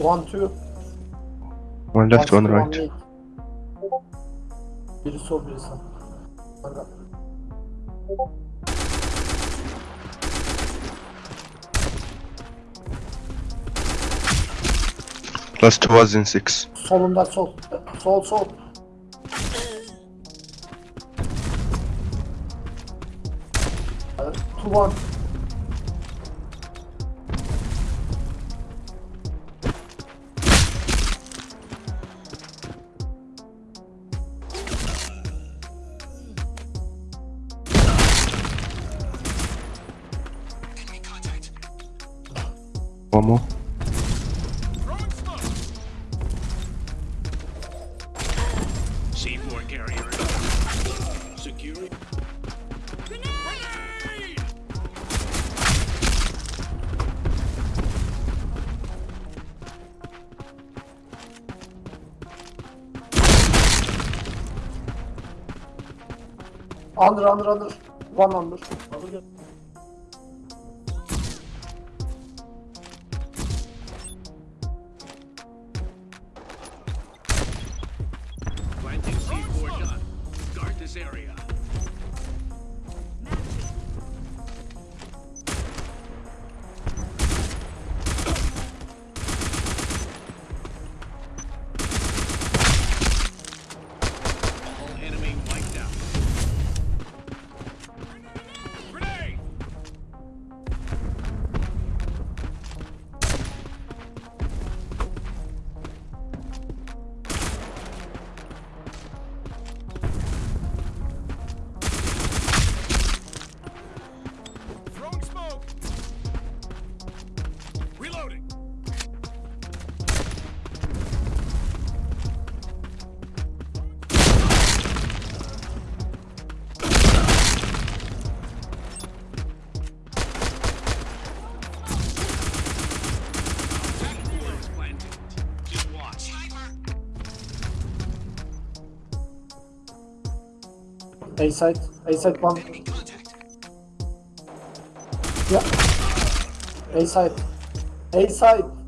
One two. One left, one right. mid. Biri sol biri sağ. Kanka. Last was in six. Solunda sol. Sol. Uh, Two one. One more. Under under under. One under. Planting A side. A side one. Yeah. A side. A side.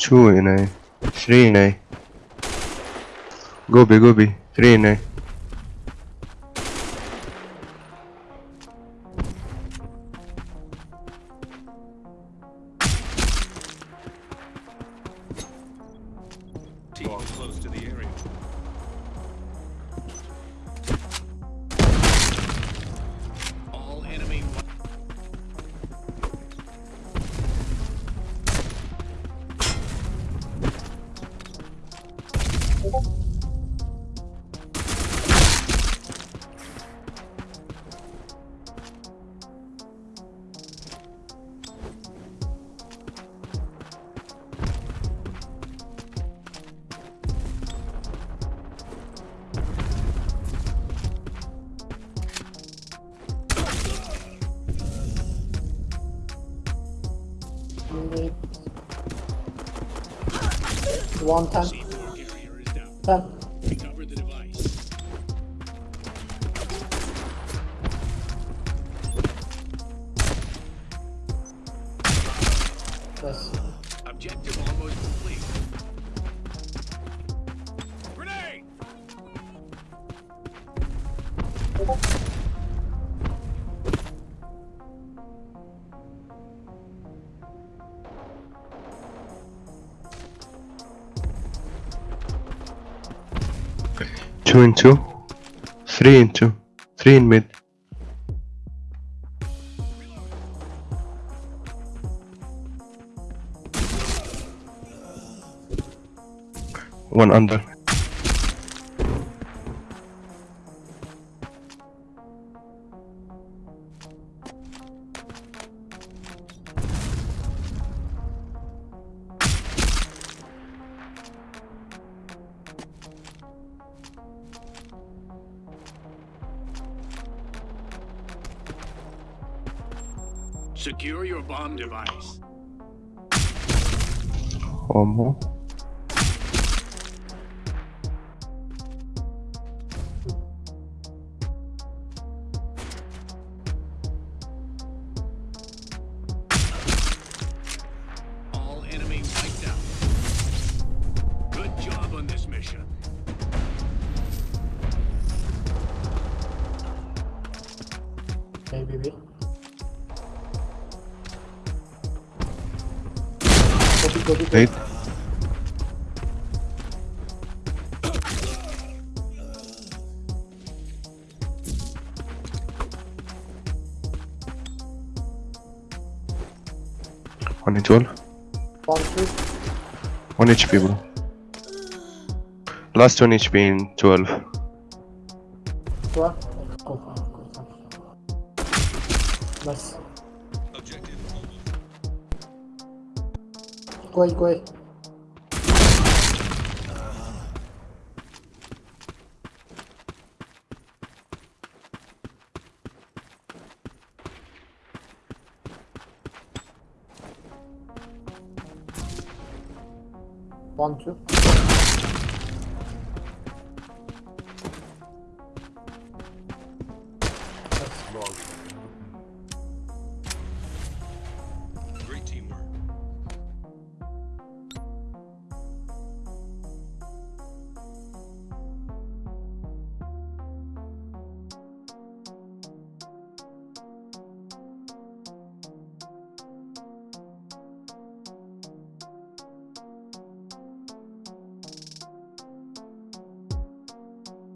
2 in A, 3 in A. Gobi, gobi, 3 in A. Mid. One ten. C4 carrier is down. Ten. Recover the device. Yes. Objective almost complete. Grenade! Two in two. Three in two. Three in mid. One under. Secure your bomb device. One more. Eight. One HP all. One, two. One HP bro. Last one HP in 12. Two. Go, go, go. Nice. corre, corre. Ponto.